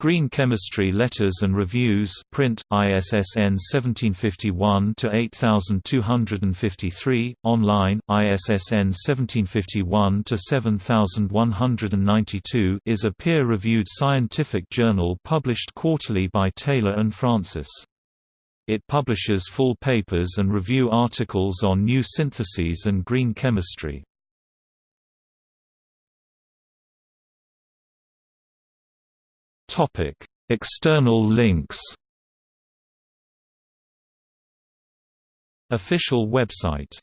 Green Chemistry Letters and Reviews print, ISSN 1751-8253, online, ISSN 1751-7192 is a peer-reviewed scientific journal published quarterly by Taylor and Francis. It publishes full papers and review articles on new syntheses and green chemistry. External links. Official website